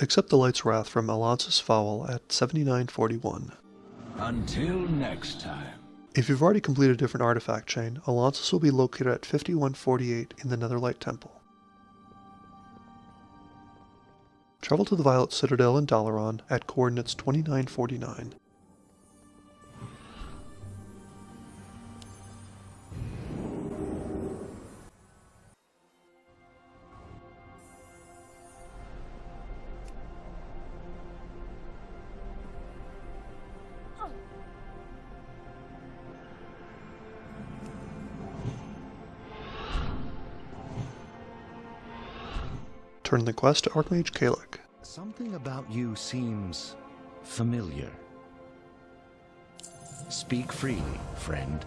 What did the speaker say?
Accept the Light's Wrath from Alonsus Faol at 7941. Until next time. If you've already completed a different artifact chain, Alonsus will be located at 5148 in the Netherlight Temple. Travel to the Violet Citadel in Dalaran at coordinates 2949. Turn the quest to Archmage Kalec. Something about you seems familiar. Speak freely, friend.